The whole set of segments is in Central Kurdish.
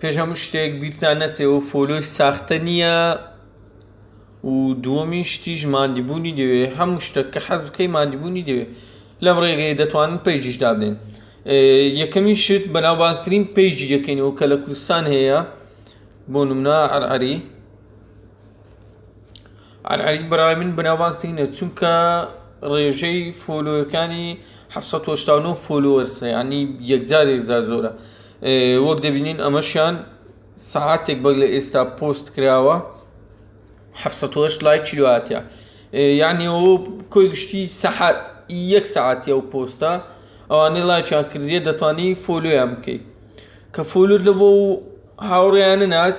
پێش هەموو شتێک بیرتان نەچێت فۆلۆی ساختە نییە و دووەمیشتیش ماندووبوونی دەوێ هەموو شتێک کە حەز بکەی ماندووبوونی دەوێ لەم ڕێگەی دەتوانن پەیجیش دابنێن یەکەمی شت بەناوبانگترین پەیجی دەکەینەوە کە لە کوردستان هەیە بۆ نمونە عەرعەری عەرعەری برای من بنەماڵە تینە چونکە ڕێژەی فۆلۆەکانی ه89 فۆلۆەرسە ینی یەکجاری زا زۆرە وەک دەبینین ئەمەشیان ساعتێک بەگ لە ئێستا پۆست کراوە ه لای چیاتە یعنی ئەو کۆی گشتی سەحات یەک ساعتی ئەو پۆستە ئەوانەی ڵایچیان کردێ دەتوانی فۆلۆیان بکەیت کە فۆلت لە بۆ هاوڕێیانە نات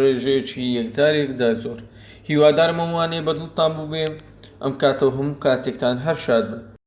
ڕێژەیەکی یەکجارێک جا زۆر. هیوادارم ئەم وانەیە بە دڵتان بووبێ ئەم کاتە و هەموو کاتێکتان هەر شاد بن.